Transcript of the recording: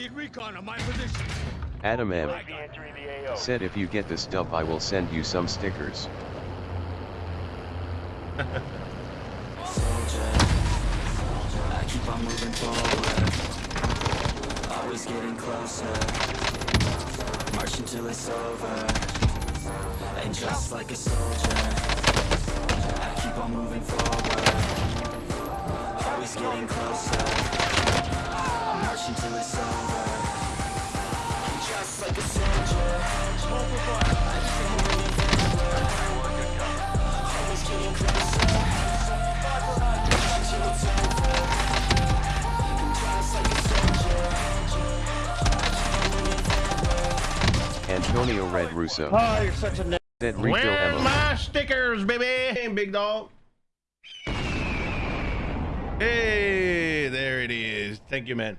Need recon on my position. Adam M. UAV entering the AO. said if you get this dub I will send you some stickers. I keep on moving forward, always getting closer. Marching till it's over, and just like a soldier, I keep on moving forward, always getting closer. Antonio Red Russo Oh, you're such a said refill Where's my stickers, baby? Big dog. Hey, there it is. Thank you, man.